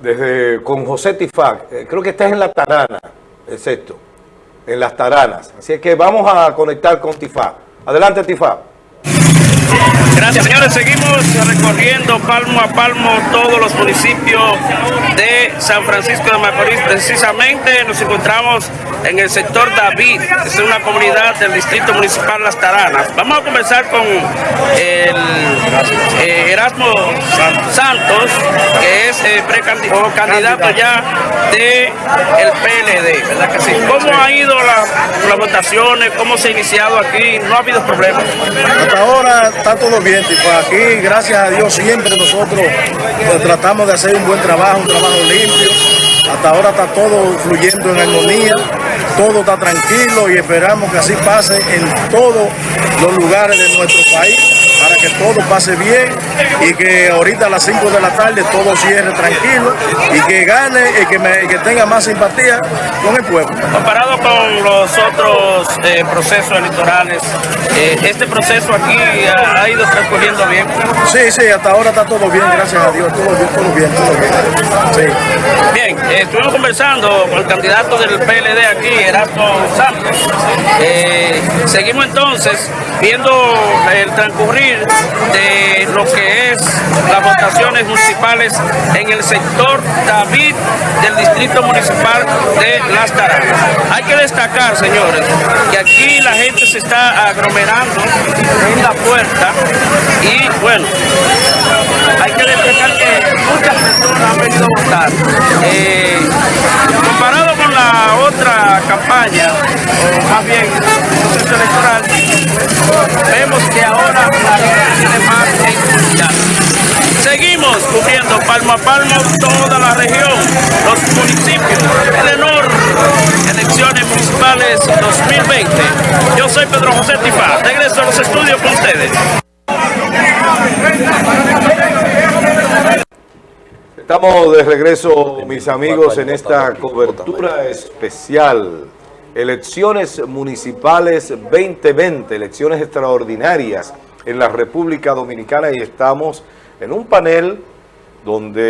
desde con José Tifac. Eh, creo que estás en La Tarana, es esto, en Las Taranas. Así que vamos a conectar con Tifac. Adelante, Tifac. Gracias, señores. Seguimos recorriendo palmo a palmo todos los municipios de San Francisco de Macorís. Precisamente nos encontramos en el sector David, es una comunidad del Distrito Municipal Las Taranas. Vamos a conversar con el eh, Erasmo Santos, que es eh, candidato ya del el PLD, ¿verdad que sí? ¿Cómo ha ido las votaciones? ¿Cómo se ha iniciado aquí? ¿No ha habido problemas? Hasta ahora está todo bien, tipo, aquí gracias a Dios siempre nosotros pues, tratamos de hacer un buen trabajo, un trabajo limpio. Hasta ahora está todo fluyendo en armonía, todo está tranquilo y esperamos que así pase en todos los lugares de nuestro país para que pase bien y que ahorita a las 5 de la tarde todo cierre tranquilo y que gane y que, que tenga más simpatía con el pueblo. Comparado con los otros eh, procesos electorales, eh, ¿este proceso aquí ha, ido transcurriendo bien? Sí, sí, hasta ahora está todo bien, gracias a Dios, todo bien, todo bien, todo bien. Bien, eh, estuvimos conversando con el candidato del PLD aquí, Erasmo Santos. seguimos entonces viendo el transcurrir de lo que es las votaciones municipales en el sector David del Distrito Municipal de Las Taranas. Hay que destacar, señores, que aquí la gente se está aglomerando en la puerta y bueno, hay campaña, o más bien el proceso electoral, vemos que ahora Seguimos cubriendo palmo a palmo toda la región, los municipios, el enorme elecciones municipales 2020. Yo soy Pedro José Tifa, regreso a los estudios con ustedes. Estamos de regreso, mis amigos, en esta cobertura especial. Elecciones municipales 2020, elecciones extraordinarias en la República Dominicana y estamos en un panel donde